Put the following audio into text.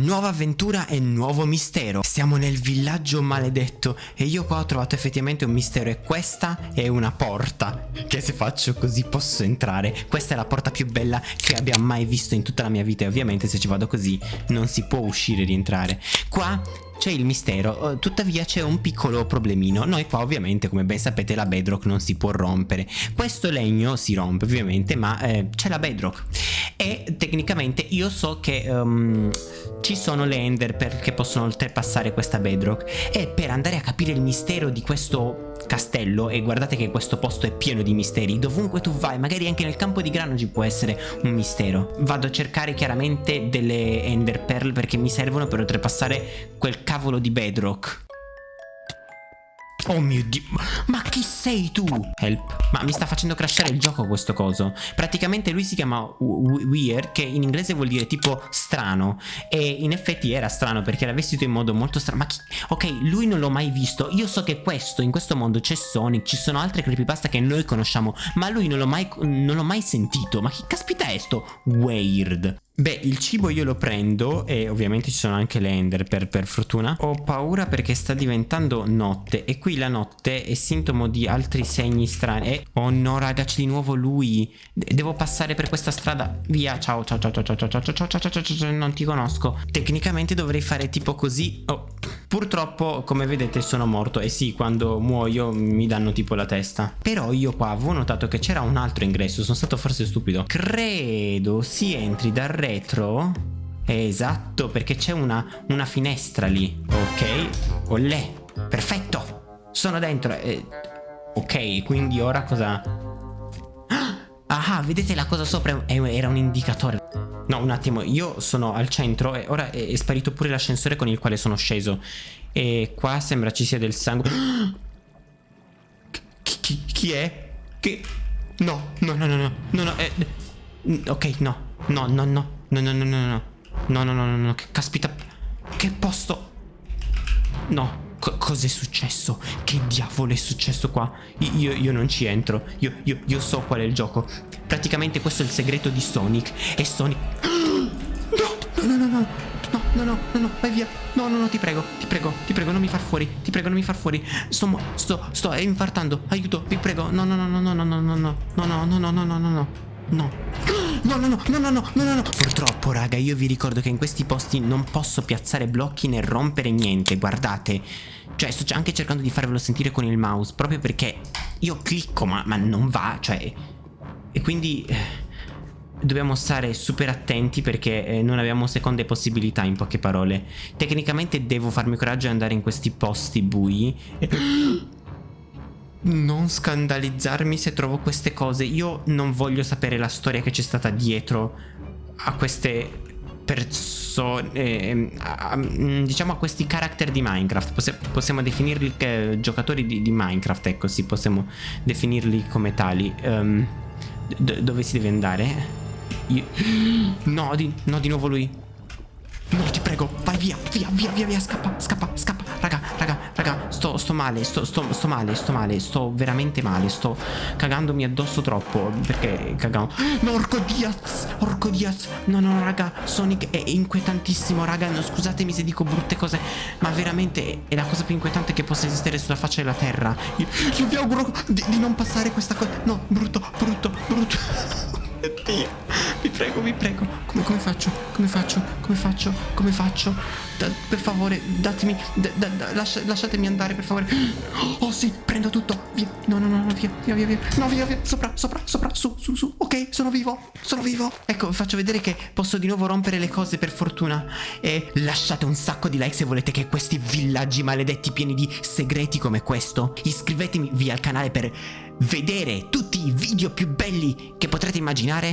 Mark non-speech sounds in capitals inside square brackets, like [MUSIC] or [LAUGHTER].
Nuova avventura e nuovo mistero. Siamo nel villaggio maledetto e io qua ho trovato effettivamente un mistero e questa è una porta che se faccio così posso entrare. Questa è la porta più bella che abbia mai visto in tutta la mia vita e ovviamente se ci vado così non si può uscire e rientrare. Qua c'è il mistero, eh, tuttavia c'è un piccolo problemino. Noi qua ovviamente, come ben sapete, la bedrock non si può rompere. Questo legno si rompe ovviamente, ma eh, c'è la bedrock. E tecnicamente io so che... Um, ci sono le ender che possono oltrepassare questa bedrock. E per andare a capire il mistero di questo castello e guardate che questo posto è pieno di misteri dovunque tu vai magari anche nel campo di grano ci può essere un mistero. Vado a cercare chiaramente delle ender pearl perché mi servono per oltrepassare quel cavolo di bedrock Oh mio dio, ma chi sei tu? Help. Ma mi sta facendo crashare il gioco questo coso. Praticamente lui si chiama Weird, che in inglese vuol dire tipo strano. E in effetti era strano perché era vestito in modo molto strano. Ma chi... Ok, lui non l'ho mai visto. Io so che questo, in questo mondo c'è Sonic, ci sono altre creepypasta che noi conosciamo. Ma lui non l'ho mai, mai, sentito. Ma chi caspita è sto Weird? Beh, il cibo io lo prendo e ovviamente ci sono anche le ender per, per, fortuna. Ho paura perché sta diventando notte e qui la notte è sintomo di altri segni strani. E, oh no raga, c'è di nuovo lui. devo passare per questa strada. Via, ciao, ciao, ciao, ciao, ciao, ciao, ciao, ciao, ciao, ciao, ciao, ciao, non ti conosco. Tecnicamente dovrei fare tipo così. Oh, purtroppo, come vedete, sono morto. E sì, quando muoio mi danno tipo la testa. Però io qua avevo notato che c'era un altro ingresso. Sono stato forse stupido. Credo si entri dal retro. Esatto, perché c'è una, una, finestra lì. Ok, olè, perfetto. Sono dentro. Eh, Ok, quindi ora cosa... Ah, vedete la cosa sopra? Era un indicatore No, un attimo, io sono al centro e ora è, è sparito pure l'ascensore con il quale sono sceso E qua sembra ci sia del sangue Chi, chi, chi è? Che... No, no, no, no, no, no, no, eh, Ok, no, no, no, no No, no, no, no, no. No, no, no, no, no. Che caspita. Che posto. No. Cos'è successo? Che diavolo è successo qua? Io, io non ci entro. Io, io, io so qual è il gioco. Praticamente questo è il segreto di Sonic. E Sonic... No, no, no, no, no. No, no, no, no, no, vai via. No, no, no, ti prego, ti prego, ti prego, non mi far fuori. Ti prego, non mi far fuori. Sto, sto, sto infartando. Aiuto, vi prego. No, no, no, no, no, no, no, no, no, no, no, no, no, no, no, no. No. No, no, no, no, no, no, no, no. Purtroppo, raga, io vi ricordo che in questi posti non posso piazzare blocchi né rompere niente. Guardate. Cioè, sto anche cercando di farvelo sentire con il mouse. Proprio perché io clicco, ma, ma non va. Cioè... E quindi... Eh, dobbiamo stare super attenti perché eh, non abbiamo seconde possibilità in poche parole. Tecnicamente devo farmi coraggio e andare in questi posti bui. Non scandalizzarmi se trovo queste cose. Io non voglio sapere la storia che c'è stata dietro a queste persone, eh, a, diciamo a questi character di Minecraft. Possi possiamo definirli eh, giocatori di, di, Minecraft, ecco, sì, possiamo definirli come tali. Um, dove si deve andare? Io... [GASPS] No, di, no, di nuovo lui. No, ti prego, vai via, via, via, via, via, scappa, scappa, scappa. Sto, sto male, sto, sto, sto male, sto male, sto veramente male, sto cagandomi addosso troppo. Perché cagavo? No, orco Diaz, orco Diaz. No, no, raga, Sonic è inquietantissimo, raga. No, scusatemi se dico brutte cose, ma veramente è la cosa più inquietante che possa esistere sulla faccia della terra. Io, io vi auguro di, di non passare questa cosa. No, brutto, brutto, brutto. Dio, vi prego, vi prego. Come, come faccio? Come faccio? Come faccio? Come faccio? Da, per favore, datemi. Da, da, lascia, lasciatemi andare, per favore. [GASPS] Oh sì, prendo tutto. Via. No, no, no, no, via, via, via, via. No, via, via. Sopra, sopra, sopra, su, su, su. Ok, sono vivo. Sono vivo. Ecco, vi faccio vedere che posso di nuovo rompere le cose per fortuna. E lasciate un sacco di like se volete che questi villaggi maledetti pieni di segreti come questo. Iscrivetevi al canale per vedere tutti i video più belli che potrete immaginare